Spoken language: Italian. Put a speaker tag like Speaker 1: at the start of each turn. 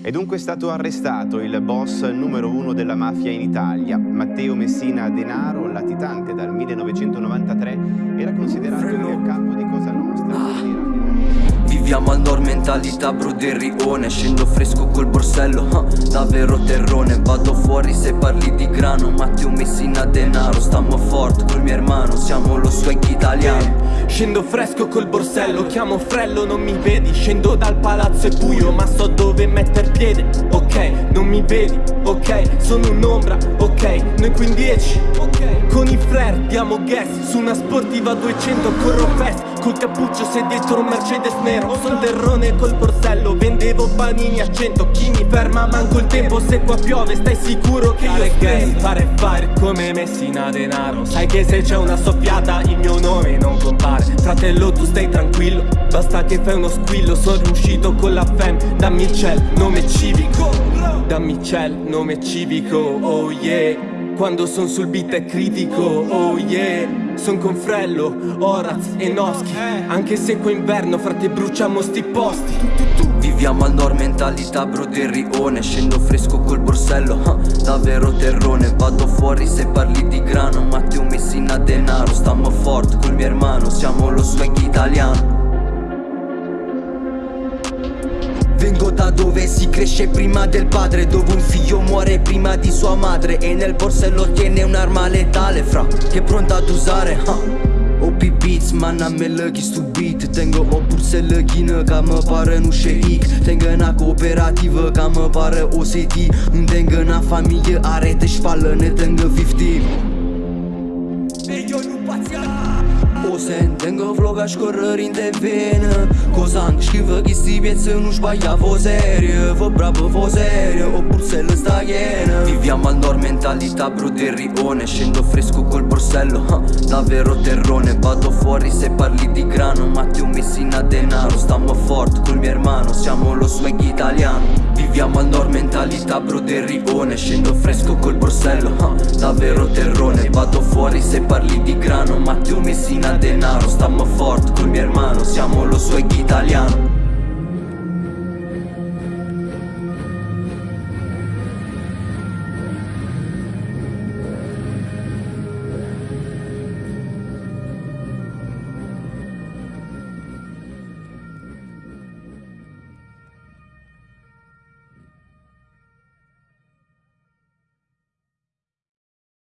Speaker 1: È dunque stato arrestato il boss numero uno della mafia in Italia, Matteo Messina Denaro, latitante dal 1993, era considerato il capo di Cosa Nostra.
Speaker 2: Viviamo al nord mentalità bro del rione Scendo fresco col borsello, huh, davvero terrone Vado fuori se parli di grano Matteo Messina denaro Stiamo forte col mio hermano Siamo lo swag italiano
Speaker 3: Scendo fresco col borsello, chiamo frello, non mi vedi. Scendo dal palazzo è buio, ma so dove metter piede. Ok, non mi vedi, ok, sono un'ombra, ok Noi qui in 10, ok. Con i flare diamo gas, su una sportiva 200 corro fast Col cappuccio sei dietro un Mercedes nero. Son terrone col borsello Vendevo panini a cento. Chi mi ferma manco il tempo Se qua piove stai sicuro che io gas Fare fire come Messina denaro Sai che se c'è una soffiata Il Fratello tu stai tranquillo. Basta che fai uno squillo Sono riuscito con la fem Dammi il ciel, nome civico. Dammi il ciel, nome civico Oh yeah. Quando son sul beat è critico, oh yeah. Son con Frello, Oraz e Noschi Anche se qua inverno frate bruciamo sti posti.
Speaker 2: Viviamo al nord mentalità bro del rione Scendo fresco col borsello, davvero terrone. Vado fuori se parli di grano Matteo Messina denaro Stiamo forte col mio hermano Siamo si cresce prima del padre Dove un figlio muore prima di sua madre. E nel borsello tiene un'arma letale fra Che è pronta ad usare huh? OP Beats, man a me lăghi stu beat Tengo o bursă lăghină ca mă pară nu șeic Tengo na cooperativă ca mă pară OCT Un tengo na familie are te șpală ne tengo 50 E eu nu pația Osen, tengo vloga scorrere in te vene Cosa scrive che sti piezze non sbaglia vo serie Vo bravo vo serie o borsello sta piena Viviamo al nord mentalità bro del rione Scendo fresco col borsello, huh, davvero terrone. Vado fuori se parli di grano Matteo Messina denaro. Stiamo forte col mio hermano Siamo lo swag italiano Viviamo al nord mentalità bro del rione Scendo fresco col borsello, huh, davvero terrone. Vado fuori se parli di grano Matteo Messina denaro. Stiamo forte col mio hermano Siamo lo swag